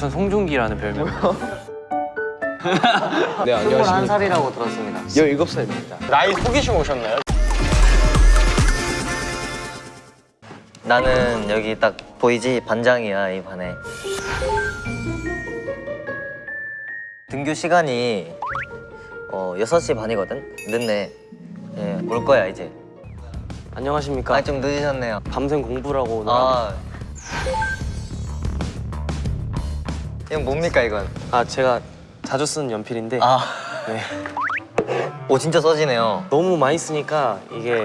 전 송중기라는 별명. 네 안녕하십니까 21살이라고 들었습니다 17살입니다 나이 속이시고 오셨나요? 나는 여기 딱 보이지? 반장이야 이 반에 등교 시간이 어 6시 반이거든? 늦네 예, 올 거야 이제 안녕하십니까. 아 좀 늦으셨네요 밤샘 공부라고 오늘. 아 이건 뭡니까 이건? 아 제가 자주 쓰는 연필인데 아 네. 오 진짜 써지네요 너무 많이 쓰니까 이게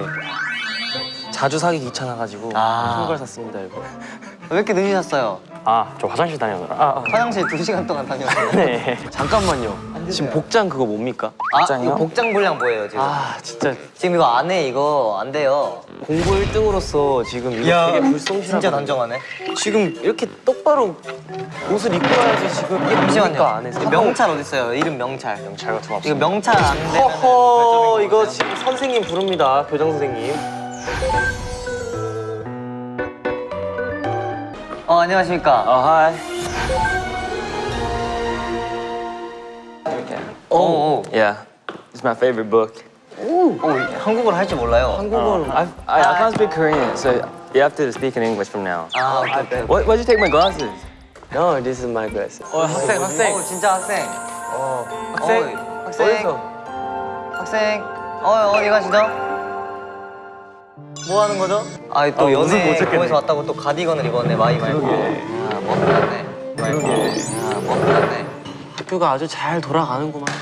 자주 사기 귀찮아가지고 아. 큰걸 샀습니다 이거. 왜 이렇게 늦으셨어요? 아 저 화장실 다녀오느라. 아, 화장실 2시간 동안 다녔어요 아. 네. 잠깐만요. 지금 복장 그거 뭡니까? 아 복장이요? 이거 복장 분량 보여요 지금 아 진짜 지금 이거 안 해 이거 안 돼요 공부 1등으로서 지금 이거 되게 불성실하고 진짜 단정하네 지금 이렇게 똑바로 옷을 입고 와야지 지금 이게 잠시만요 이거 명찰 어딨어요 이름 명찰 명찰 같은 거 이거 없습니다. 명찰 안 되면 허허 이거 지금 선생님 부릅니다 교장 선생님 안녕하십니까 아 하이 오, 오. Yeah It's my favorite book 오, 한국어를 할 줄 몰라요 한국어로 I, I, I can't speak Korean so you have to speak in English from now 아 오케이 오케이 What, why'd you take my glasses? No, this is my glasses 어 학생 오 진짜 학생 어 학생 학생 학생 어디서? 학생 어 어디 가시죠? 뭐 하는 거죠? 아또 아, 연애. 공에서 왔다고 또 가디건을 입었네 마이 말고. 끝났네. 그러게. 아뭐 끝났네. 학교가 아주 잘 돌아가는구만.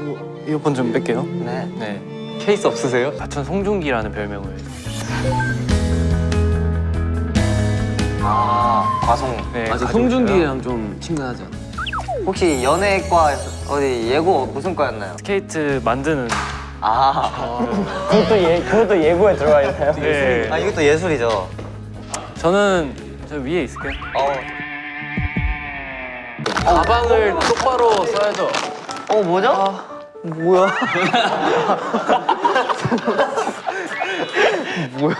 이거 이어폰 좀 뺄게요. 네. 네. 케이스 없으세요? 아, 전 송중기라는 별명을. 아 과송. 네, 가지고 송중기랑 좀 친근하지 않아? 혹시 연예과 어디 예고 무슨 과였나요? 스케이트 만드는 아, 그것도 예 그것도 예고에 들어가 있나요? 네. 아 이것도 예술이죠 저는 저 위에 있을게요. 어, 가방을 똑바로 써야죠. 어 뭐죠? 뭐야? 뭐야?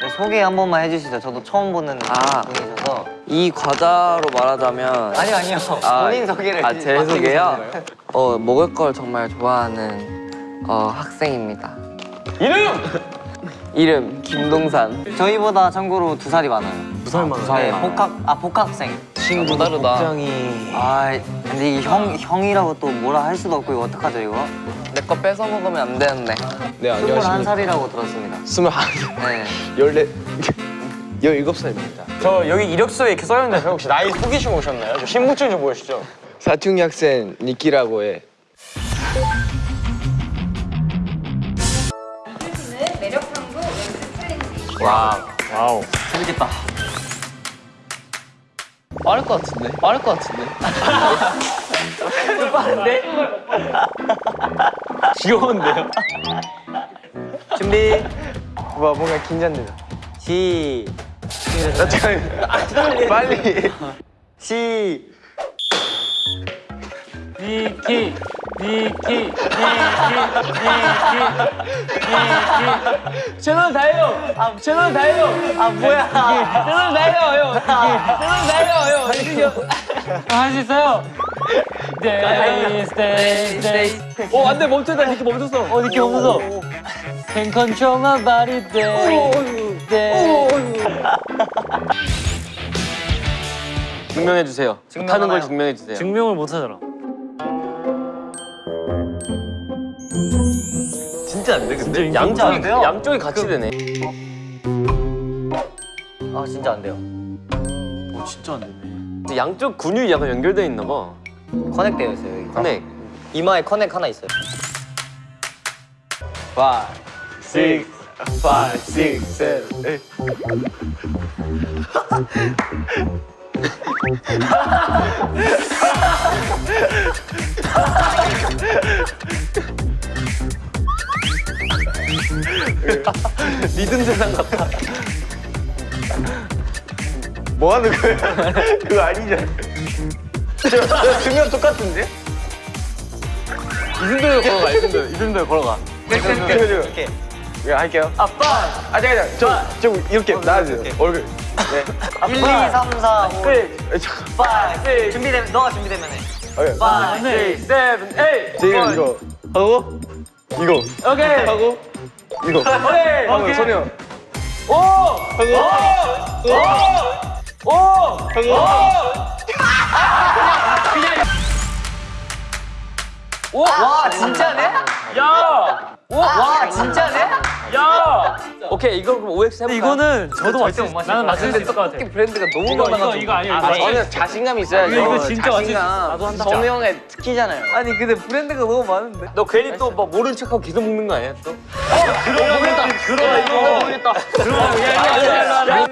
네, 소개 한 번만 해주시죠. 저도 처음 보는 아. 분이셔서. 이 과자로 말하자면 아니요 아니요. 아, 본인 소개를. 아, 제 소개요? 어, 먹을 걸 정말 좋아하는 어, 학생입니다. 이름! 이름 김동산. 저희보다 참고로 두 살이 많아요. 두 살만. 네, 복학 아 복학생. 친구 다르다. 복장이 아 근데 이 형 형이라고 또 뭐라 할 수도 없고 이거 어떡하죠 이거? 내 거 뺏어 먹으면 안 되는데. 네 안녕하십니까 21살이라고 들었습니다. 21 네. 14 17살입니다 저 여기 이력서에 이렇게 써있는데 혹시 나이 속이시고 오셨나요? 저 신분증 좀 보여주시죠. 사춘기 학생 니키라고 해는 매력 탐구 챌린지. Wow. 재밌겠다. 빠를 것 같은데? 빠를 것 같은데? 귀여운데요? 준비. 와 뭔가 긴장된다. 시. 빨리 시. 니키 니키 니키 니키 니키 채널 다해요. 아 채널 다해요. 아 뭐야? 채널 다해요 형. 채널 다해요 형. 할수 있어요. Stay stay stay. 어 안돼 멈췄다 니키 멈췄어. 어 니키 멈췄어. Can control my body day. day. 증명해 주세요. 못하는 걸 증명해 주세요. 증명을 못 하잖아. 진짜 안 돼. 근데 진짜 안 돼요? 양쪽이 같이 되네. 아 진짜 안 돼요. 오 진짜 안 되네. 양쪽 근육이 약간 연결돼 있나 봐. 커넥 되어 있어요 여기. 근데 이마에 커넥 하나 있어요. 5 6 5 6 7 8 리듬 세상 같다. 뭐 하는 거야? 그거 아니잖아. 두명 똑같은데? 이 정도로 걸어가. 이 정도. 이 정도로 걸어가. 이렇게. 이거 할게요. 아빠. 아 잠깐 잠깐. 저 좀 이렇게 나와주세요. 얼굴. 1, 2, 3, 4, 5, 6, 5, 준비되면, 너가 준비되면 해. 오케이. 5, 6, 7, 8. 지금 이거 하고 이거 오케이. 하고 이거 오케이. 하고 소리 형 오! 하고 오! 하고 와, 진짜네? 야! 와, 진짜네? 야! 오케이, 이거 그럼 OX 해볼까? 이거는 저도 맞출 수 나는 맞출 수 있을 것 같아. 브랜드가 너무 이거, 많아가지고. 이거, 이거 아니에요. 아, 이거 아니에요. 저는 자신감 있어야죠. 이거, 이거 진짜 맞출 수 있어. 자신감. 나도 한다. 정우 형의 특기잖아요. 아니 근데 브랜드가 너무 많은데. 너 괜히 또뭐 모른 척하고 계속 먹는 거 아니야 또? 그러다 모르겠다. 그러다 이거 모르겠다. 야, 야, 야, 야, 야.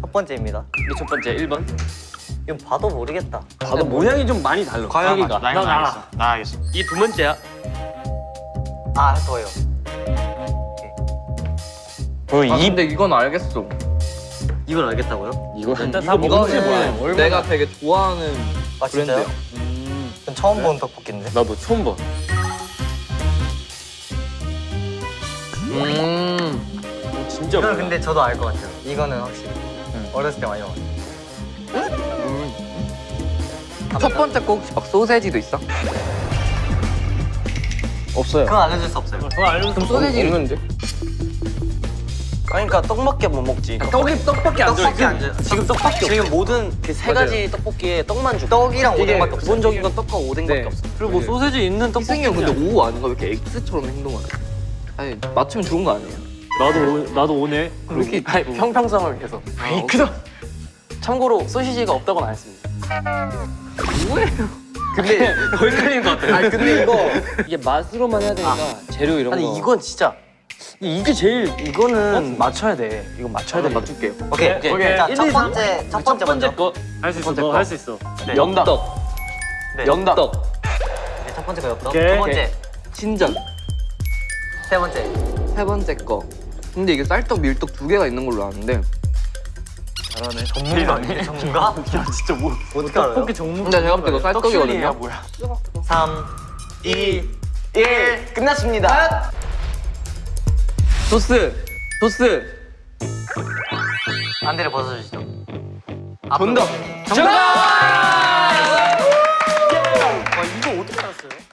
첫 번째입니다. 첫 번째 1번. 이건 봐도 모르겠다. 봐도 모양이 좀 많이 달라. 과영이가. 나 나. 나 알겠어 이두 번째야. 아, 더요. 아 근데 이건 알겠어. 이걸 알겠다고요? 이거 일단 다 뭔지 몰라. 내가 되게 좋아하는 아, 진짜요? 전 처음 본 떡볶이인데. 나도 처음 봐. 음. 진짜 이건. 근데 저도 알 것 같아요. 이거는 확실히. 어렸을 때 많이 먹었어요. 첫 번째 거 혹시 막 소세지도 있어? 없어요. 그건 알려줄 수 없어요. 그거 알려줘. 그럼 소세지 없는데? 그러니까 떡밖에 못 먹지. 떡이 떡밖에 안 떡볶이 들어. 안 줘. 지금 떡밖에 지금 모든 그 세 가지 떡볶이에 떡만 주. 떡이랑 오뎅밖에 없어요. 기본적인 건 떡과 오뎅밖에 네. 없어. 그리고 뭐 소세지 있는 떡볶이. 형 근데 O 아닌가? 왜 이렇게 X처럼 행동하냐? 아니 맞추면 좋은 거 아니에요? 나도 오- 나도 오네. 왜 이렇게 아니, 형평성을 위해서. 페이크다. 참고로 소시지가 없다고는 안 했습니다. 근데 헷갈린 것 같아. 아니 근데 이거 이게 맛으로만 해야 되니까 재료 이런 아니 이건 진짜 이게 제일 이거는 맞춰야 돼. 이건 맞춰야 돼. 맞출게요. 오케이. 오케이. 오케이. 자, 1, 첫 2, 3. 번째, 첫 번째 먼저. 거할 수 있어. 번째 너 거. 할수 있어. 연떡. 네. 연떡. 네, 첫 번째 거였고. 오케이. 두 번째, 친전. 세 번째. 세 번째 거. 근데 이게 쌀떡, 밀떡 두 개가 있는 걸로 아는데. 전문가 아니에요? 전문가? 야, 진짜 뭐. 어떻게 알아요? 떡볶이 종류. 근데 제가 볼때 이거 쌀떡이거든요. 뭐야? 3, 2, 1. 끝났습니다. 소스. 소스. 반대를 벗어주시죠. 정답. 정답!